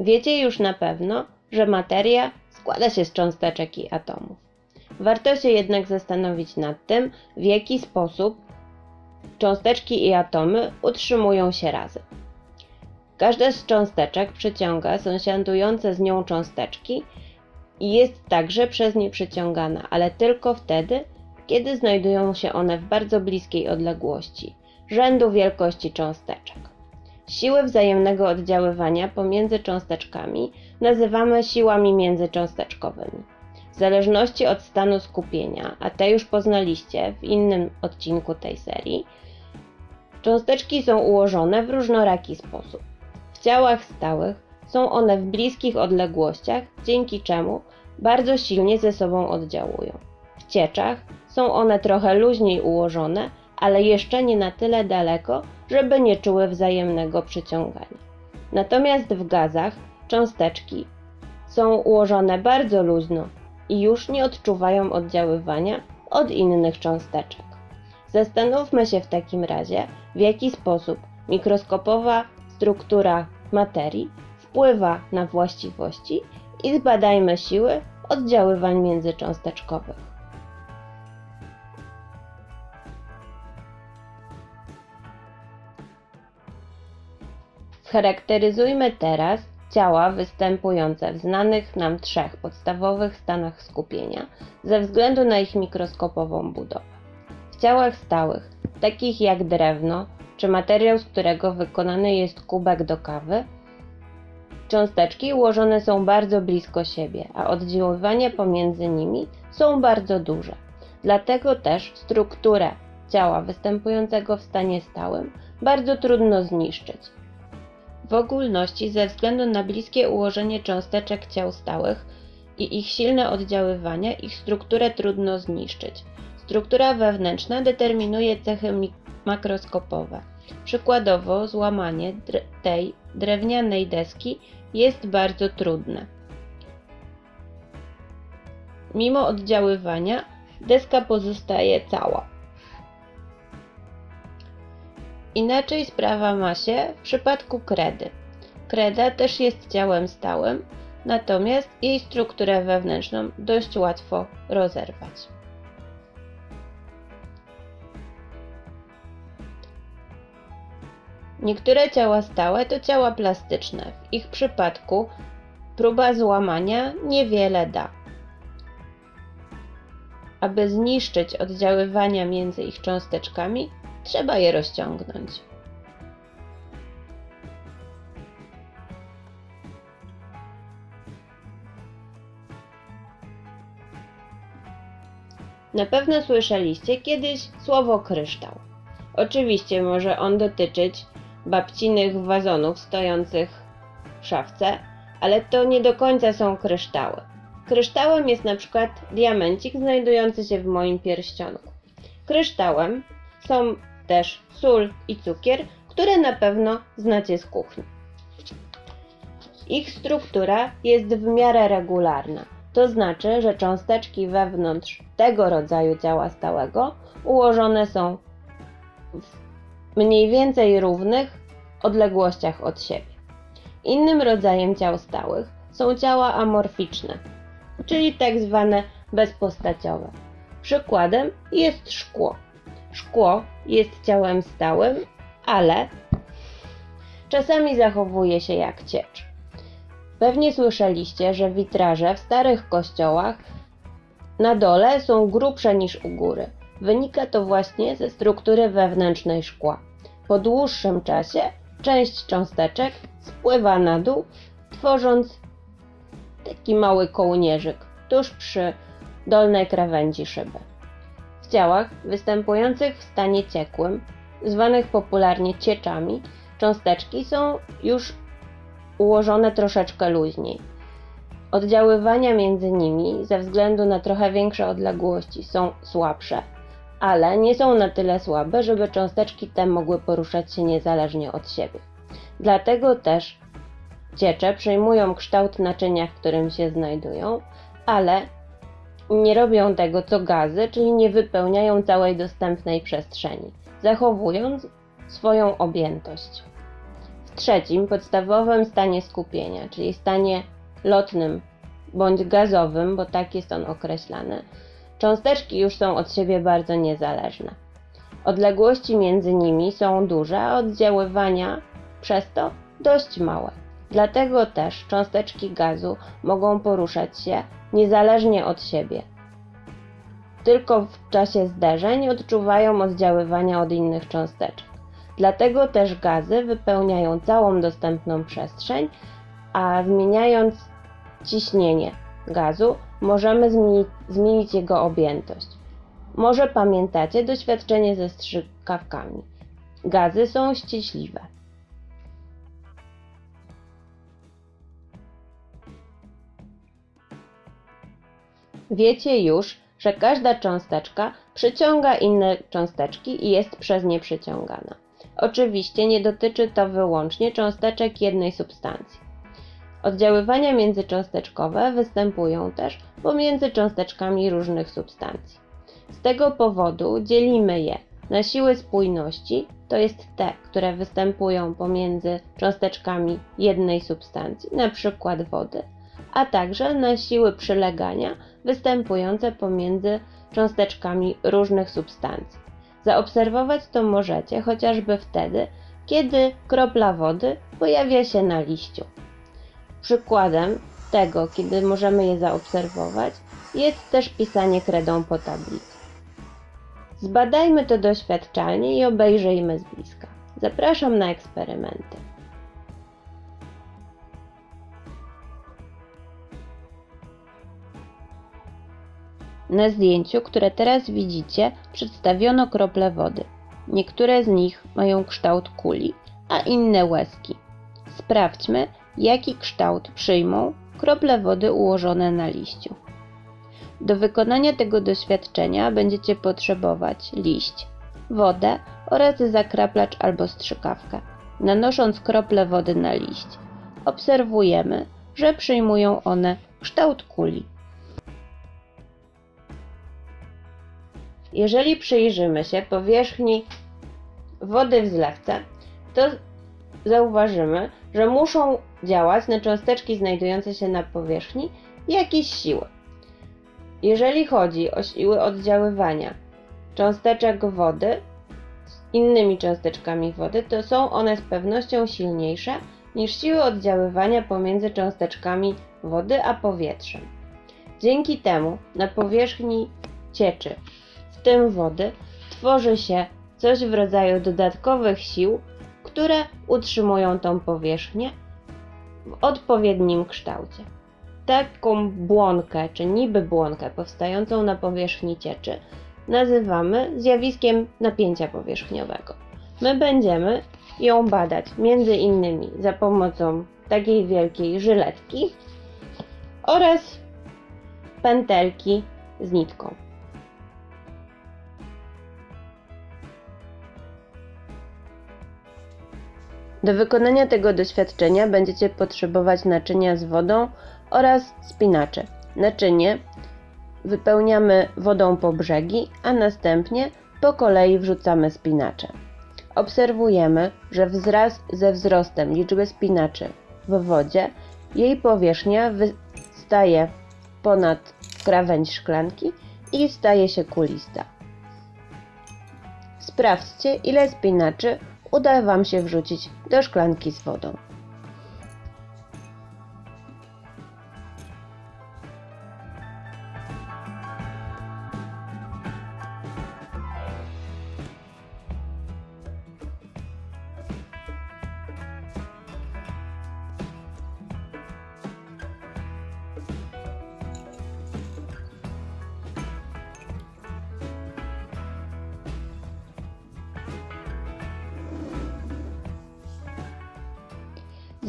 Wiecie już na pewno, że materia składa się z cząsteczek i atomów. Warto się jednak zastanowić nad tym, w jaki sposób cząsteczki i atomy utrzymują się razem. Każda z cząsteczek przyciąga sąsiadujące z nią cząsteczki i jest także przez nie przyciągana, ale tylko wtedy, kiedy znajdują się one w bardzo bliskiej odległości, rzędu wielkości cząsteczek. Siły wzajemnego oddziaływania pomiędzy cząsteczkami nazywamy siłami międzycząsteczkowymi. W zależności od stanu skupienia, a te już poznaliście w innym odcinku tej serii, cząsteczki są ułożone w różnoraki sposób. W ciałach stałych są one w bliskich odległościach, dzięki czemu bardzo silnie ze sobą oddziałują. W cieczach są one trochę luźniej ułożone, ale jeszcze nie na tyle daleko, żeby nie czuły wzajemnego przyciągania. Natomiast w gazach cząsteczki są ułożone bardzo luźno i już nie odczuwają oddziaływania od innych cząsteczek. Zastanówmy się w takim razie, w jaki sposób mikroskopowa struktura materii wpływa na właściwości i zbadajmy siły oddziaływań międzycząsteczkowych. Charakteryzujmy teraz ciała występujące w znanych nam trzech podstawowych stanach skupienia ze względu na ich mikroskopową budowę. W ciałach stałych, takich jak drewno czy materiał, z którego wykonany jest kubek do kawy, cząsteczki ułożone są bardzo blisko siebie, a oddziaływania pomiędzy nimi są bardzo duże. Dlatego też strukturę ciała występującego w stanie stałym bardzo trudno zniszczyć w ogólności ze względu na bliskie ułożenie cząsteczek ciał stałych i ich silne oddziaływania, ich strukturę trudno zniszczyć. Struktura wewnętrzna determinuje cechy makroskopowe. Przykładowo złamanie tej drewnianej deski jest bardzo trudne. Mimo oddziaływania deska pozostaje cała. Inaczej sprawa ma się w przypadku kredy. Kreda też jest ciałem stałym, natomiast jej strukturę wewnętrzną dość łatwo rozerwać. Niektóre ciała stałe to ciała plastyczne. W ich przypadku próba złamania niewiele da. Aby zniszczyć oddziaływania między ich cząsteczkami, Trzeba je rozciągnąć. Na pewno słyszeliście kiedyś słowo kryształ. Oczywiście może on dotyczyć babcinych wazonów stojących w szafce, ale to nie do końca są kryształy. Kryształem jest na przykład diamencik znajdujący się w moim pierścionku. Kryształem są też sól i cukier, które na pewno znacie z kuchni. Ich struktura jest w miarę regularna, to znaczy, że cząsteczki wewnątrz tego rodzaju ciała stałego ułożone są w mniej więcej równych odległościach od siebie. Innym rodzajem ciał stałych są ciała amorficzne, czyli tak zwane bezpostaciowe. Przykładem jest szkło. Szkło jest ciałem stałym, ale czasami zachowuje się jak ciecz. Pewnie słyszeliście, że witraże w starych kościołach na dole są grubsze niż u góry. Wynika to właśnie ze struktury wewnętrznej szkła. Po dłuższym czasie część cząsteczek spływa na dół, tworząc taki mały kołnierzyk tuż przy dolnej krawędzi szyby ciałach występujących w stanie ciekłym, zwanych popularnie cieczami, cząsteczki są już ułożone troszeczkę luźniej. Oddziaływania między nimi ze względu na trochę większe odległości są słabsze, ale nie są na tyle słabe, żeby cząsteczki te mogły poruszać się niezależnie od siebie. Dlatego też ciecze przejmują kształt naczynia, w którym się znajdują, ale nie robią tego co gazy, czyli nie wypełniają całej dostępnej przestrzeni, zachowując swoją objętość. W trzecim, podstawowym stanie skupienia, czyli stanie lotnym bądź gazowym, bo tak jest on określany, cząsteczki już są od siebie bardzo niezależne. Odległości między nimi są duże, a oddziaływania przez to dość małe. Dlatego też cząsteczki gazu mogą poruszać się niezależnie od siebie. Tylko w czasie zderzeń odczuwają oddziaływania od innych cząsteczek. Dlatego też gazy wypełniają całą dostępną przestrzeń, a zmieniając ciśnienie gazu możemy zmienić, zmienić jego objętość. Może pamiętacie doświadczenie ze strzykawkami. Gazy są ściśliwe. Wiecie już, że każda cząsteczka przyciąga inne cząsteczki i jest przez nie przyciągana. Oczywiście nie dotyczy to wyłącznie cząsteczek jednej substancji. Oddziaływania międzycząsteczkowe występują też pomiędzy cząsteczkami różnych substancji. Z tego powodu dzielimy je na siły spójności, to jest te, które występują pomiędzy cząsteczkami jednej substancji, np. wody, a także na siły przylegania występujące pomiędzy cząsteczkami różnych substancji. Zaobserwować to możecie chociażby wtedy, kiedy kropla wody pojawia się na liściu. Przykładem tego, kiedy możemy je zaobserwować, jest też pisanie kredą po tablicy. Zbadajmy to doświadczalnie i obejrzyjmy z bliska. Zapraszam na eksperymenty. Na zdjęciu, które teraz widzicie, przedstawiono krople wody. Niektóre z nich mają kształt kuli, a inne łezki. Sprawdźmy, jaki kształt przyjmą krople wody ułożone na liściu. Do wykonania tego doświadczenia będziecie potrzebować liść, wodę oraz zakraplacz albo strzykawkę. Nanosząc krople wody na liść, obserwujemy, że przyjmują one kształt kuli. Jeżeli przyjrzymy się powierzchni wody w zlewce, to zauważymy, że muszą działać na cząsteczki znajdujące się na powierzchni jakieś siły. Jeżeli chodzi o siły oddziaływania cząsteczek wody z innymi cząsteczkami wody, to są one z pewnością silniejsze niż siły oddziaływania pomiędzy cząsteczkami wody a powietrzem. Dzięki temu na powierzchni cieczy, w tym wody, tworzy się coś w rodzaju dodatkowych sił, które utrzymują tą powierzchnię w odpowiednim kształcie. Taką błonkę, czy niby błonkę powstającą na powierzchni cieczy nazywamy zjawiskiem napięcia powierzchniowego. My będziemy ją badać między innymi za pomocą takiej wielkiej żyletki oraz pętelki z nitką. Do wykonania tego doświadczenia będziecie potrzebować naczynia z wodą oraz spinacze. Naczynie wypełniamy wodą po brzegi, a następnie po kolei wrzucamy spinacze. Obserwujemy, że wzraz ze wzrostem liczby spinaczy w wodzie jej powierzchnia wystaje ponad krawędź szklanki i staje się kulista. Sprawdźcie, ile spinaczy uda Wam się wrzucić do szklanki z wodą.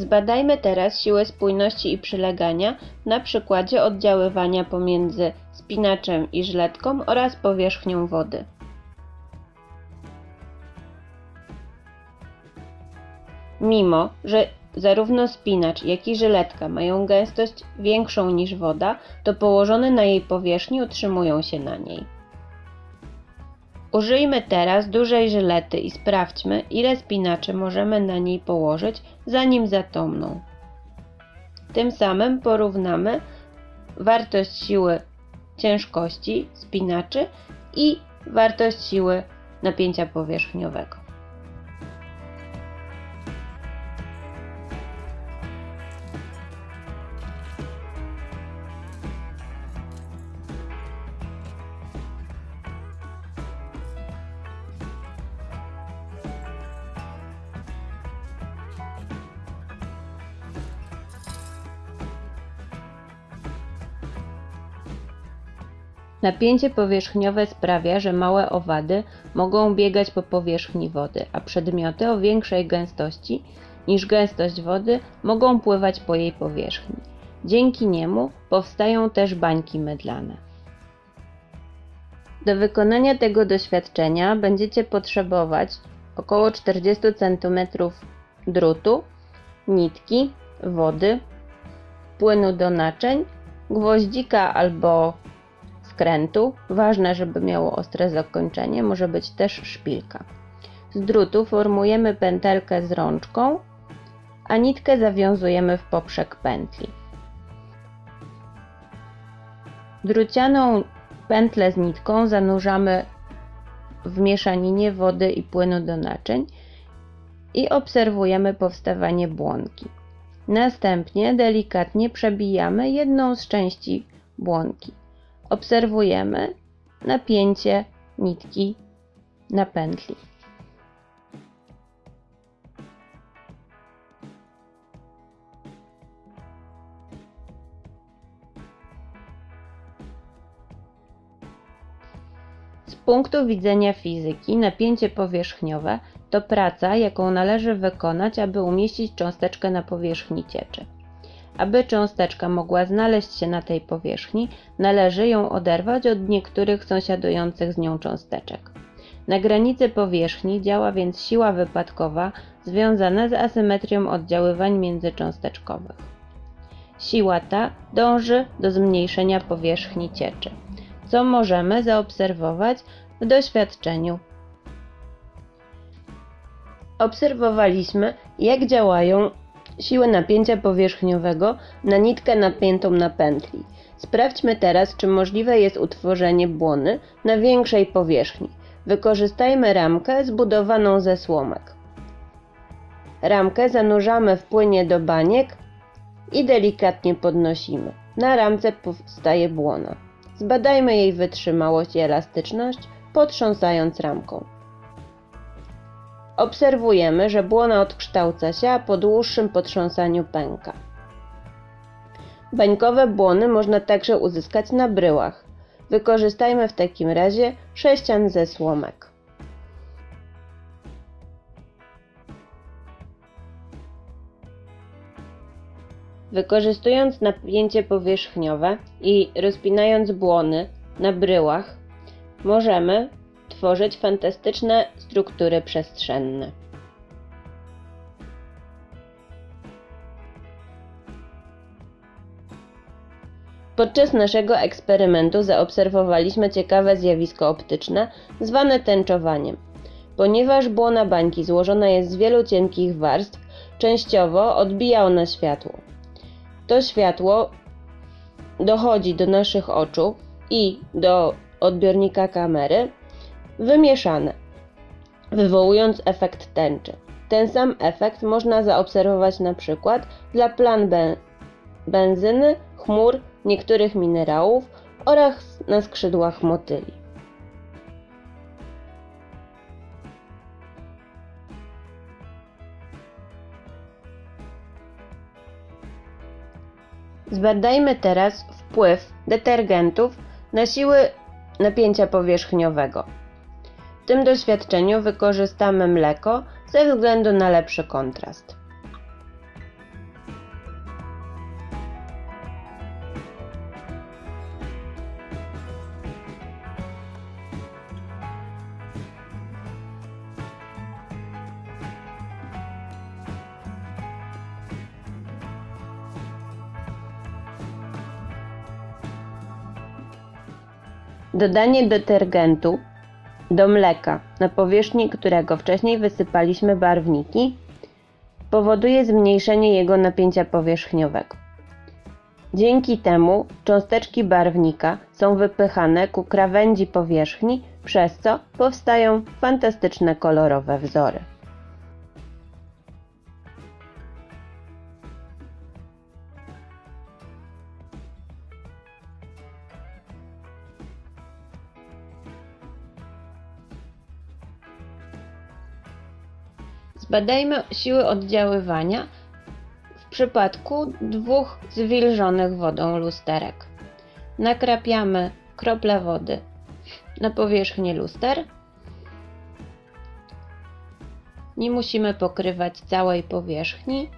Zbadajmy teraz siłę spójności i przylegania na przykładzie oddziaływania pomiędzy spinaczem i żyletką oraz powierzchnią wody. Mimo, że zarówno spinacz, jak i żyletka mają gęstość większą niż woda, to położone na jej powierzchni utrzymują się na niej. Użyjmy teraz dużej żylety i sprawdźmy, ile spinaczy możemy na niej położyć, zanim zatomną. Tym samym porównamy wartość siły ciężkości spinaczy i wartość siły napięcia powierzchniowego. Napięcie powierzchniowe sprawia, że małe owady mogą biegać po powierzchni wody, a przedmioty o większej gęstości niż gęstość wody mogą pływać po jej powierzchni. Dzięki niemu powstają też bańki mydlane. Do wykonania tego doświadczenia będziecie potrzebować około 40 cm drutu, nitki, wody, płynu do naczyń, gwoździka albo skrętu. Ważne, żeby miało ostre zakończenie, może być też szpilka. Z drutu formujemy pętelkę z rączką, a nitkę zawiązujemy w poprzek pętli. Drucianą pętlę z nitką zanurzamy w mieszaninie wody i płynu do naczyń i obserwujemy powstawanie błonki. Następnie delikatnie przebijamy jedną z części błonki obserwujemy napięcie nitki na pętli. Z punktu widzenia fizyki, napięcie powierzchniowe to praca, jaką należy wykonać, aby umieścić cząsteczkę na powierzchni cieczy. Aby cząsteczka mogła znaleźć się na tej powierzchni, należy ją oderwać od niektórych sąsiadujących z nią cząsteczek. Na granicy powierzchni działa więc siła wypadkowa związana z asymetrią oddziaływań międzycząsteczkowych. Siła ta dąży do zmniejszenia powierzchni cieczy, co możemy zaobserwować w doświadczeniu. Obserwowaliśmy, jak działają siłę napięcia powierzchniowego na nitkę napiętą na pętli. Sprawdźmy teraz, czy możliwe jest utworzenie błony na większej powierzchni. Wykorzystajmy ramkę zbudowaną ze słomek. Ramkę zanurzamy w płynie do baniek i delikatnie podnosimy. Na ramce powstaje błona. Zbadajmy jej wytrzymałość i elastyczność, potrząsając ramką. Obserwujemy, że błona odkształca się, a po dłuższym potrząsaniu pęka. Bańkowe błony można także uzyskać na bryłach. Wykorzystajmy w takim razie sześcian ze słomek. Wykorzystując napięcie powierzchniowe i rozpinając błony na bryłach, możemy tworzyć fantastyczne struktury przestrzenne. Podczas naszego eksperymentu zaobserwowaliśmy ciekawe zjawisko optyczne zwane tęczowaniem. Ponieważ błona bańki złożona jest z wielu cienkich warstw, częściowo odbija ona światło. To światło dochodzi do naszych oczu i do odbiornika kamery wymieszane, wywołując efekt tęczy. Ten sam efekt można zaobserwować na przykład dla plan ben benzyny, chmur, niektórych minerałów oraz na skrzydłach motyli. Zbadajmy teraz wpływ detergentów na siły napięcia powierzchniowego. W tym doświadczeniu wykorzystamy mleko ze względu na lepszy kontrast. Dodanie detergentu do mleka, na powierzchni którego wcześniej wysypaliśmy barwniki, powoduje zmniejszenie jego napięcia powierzchniowego. Dzięki temu cząsteczki barwnika są wypychane ku krawędzi powierzchni, przez co powstają fantastyczne kolorowe wzory. Zbadajmy siły oddziaływania w przypadku dwóch zwilżonych wodą lusterek. Nakrapiamy krople wody na powierzchnię luster. Nie musimy pokrywać całej powierzchni,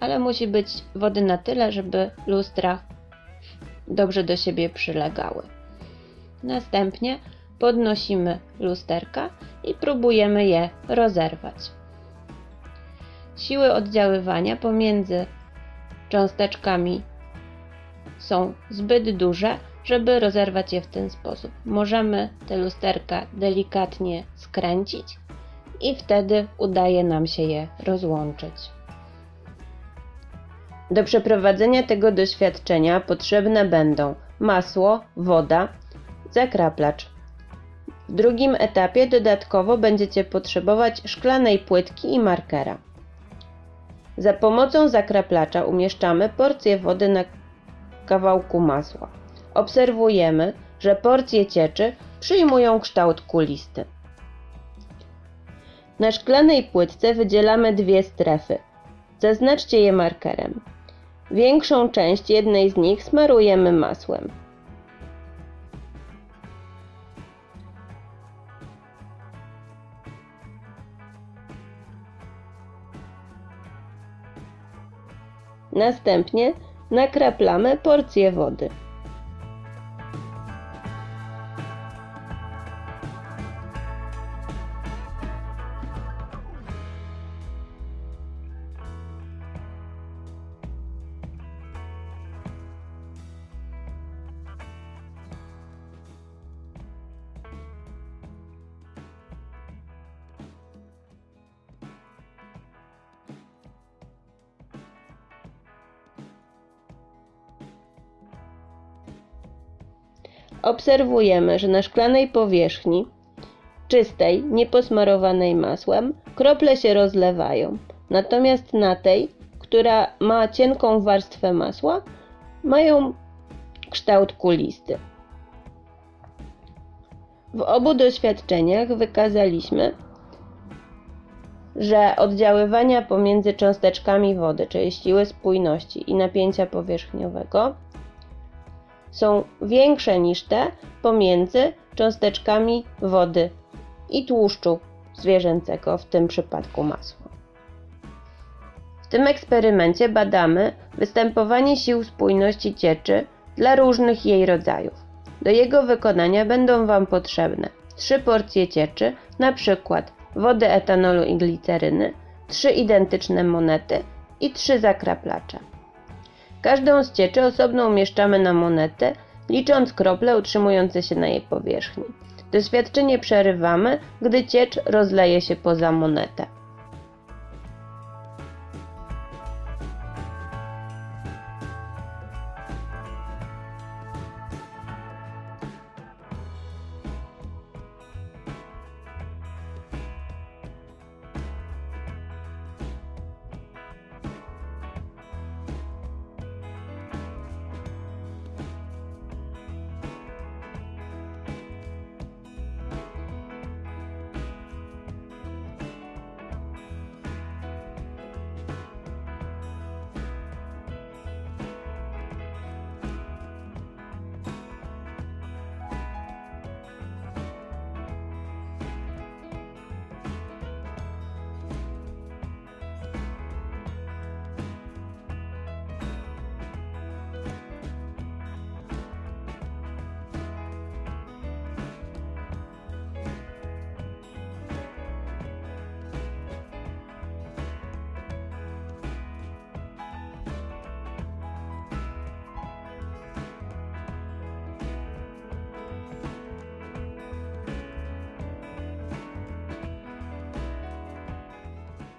ale musi być wody na tyle, żeby lustra dobrze do siebie przylegały. Następnie podnosimy lusterka i próbujemy je rozerwać. Siły oddziaływania pomiędzy cząsteczkami są zbyt duże, żeby rozerwać je w ten sposób. Możemy te lusterka delikatnie skręcić i wtedy udaje nam się je rozłączyć. Do przeprowadzenia tego doświadczenia potrzebne będą masło, woda, zakraplacz. W drugim etapie dodatkowo będziecie potrzebować szklanej płytki i markera. Za pomocą zakraplacza umieszczamy porcję wody na kawałku masła. Obserwujemy, że porcje cieczy przyjmują kształt kulisty. Na szklanej płytce wydzielamy dwie strefy. Zaznaczcie je markerem. Większą część jednej z nich smarujemy masłem. Następnie nakraplamy porcję wody. Obserwujemy, że na szklanej powierzchni, czystej, nieposmarowanej masłem, krople się rozlewają. Natomiast na tej, która ma cienką warstwę masła, mają kształt kulisty. W obu doświadczeniach wykazaliśmy, że oddziaływania pomiędzy cząsteczkami wody, czyli siły spójności i napięcia powierzchniowego, są większe niż te pomiędzy cząsteczkami wody i tłuszczu zwierzęcego, w tym przypadku masła. W tym eksperymencie badamy występowanie sił spójności cieczy dla różnych jej rodzajów. Do jego wykonania będą Wam potrzebne 3 porcje cieczy, przykład wody etanolu i gliceryny, 3 identyczne monety i 3 zakraplacze. Każdą z cieczy osobno umieszczamy na monetę, licząc krople utrzymujące się na jej powierzchni. Doświadczenie przerywamy, gdy ciecz rozleje się poza monetę.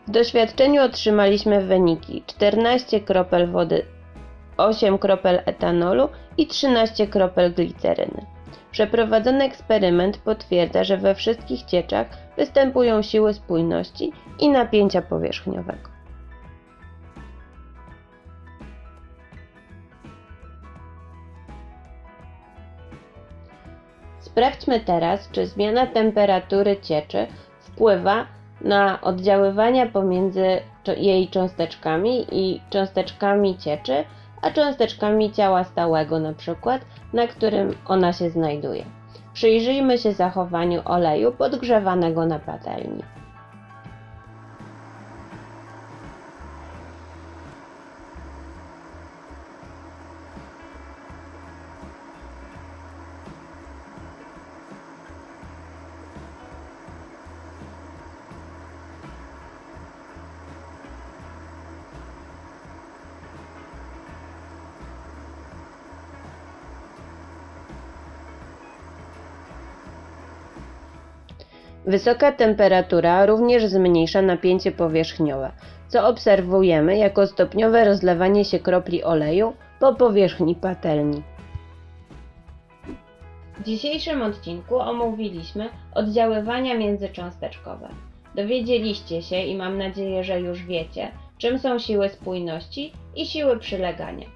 W doświadczeniu otrzymaliśmy wyniki 14 kropel wody, 8 kropel etanolu i 13 kropel gliceryny. Przeprowadzony eksperyment potwierdza, że we wszystkich cieczach występują siły spójności i napięcia powierzchniowego. Sprawdźmy teraz, czy zmiana temperatury cieczy wpływa na oddziaływania pomiędzy jej cząsteczkami i cząsteczkami cieczy, a cząsteczkami ciała stałego na przykład, na którym ona się znajduje. Przyjrzyjmy się zachowaniu oleju podgrzewanego na patelni. Wysoka temperatura również zmniejsza napięcie powierzchniowe, co obserwujemy jako stopniowe rozlewanie się kropli oleju po powierzchni patelni. W dzisiejszym odcinku omówiliśmy oddziaływania międzycząsteczkowe. Dowiedzieliście się i mam nadzieję, że już wiecie, czym są siły spójności i siły przylegania.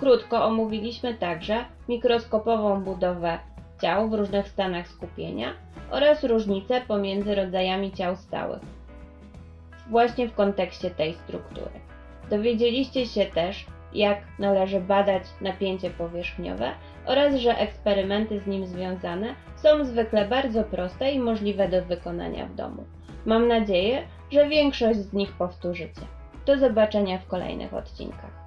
Krótko omówiliśmy także mikroskopową budowę ciał w różnych stanach skupienia oraz różnice pomiędzy rodzajami ciał stałych, właśnie w kontekście tej struktury. Dowiedzieliście się też, jak należy badać napięcie powierzchniowe oraz że eksperymenty z nim związane są zwykle bardzo proste i możliwe do wykonania w domu. Mam nadzieję, że większość z nich powtórzycie. Do zobaczenia w kolejnych odcinkach.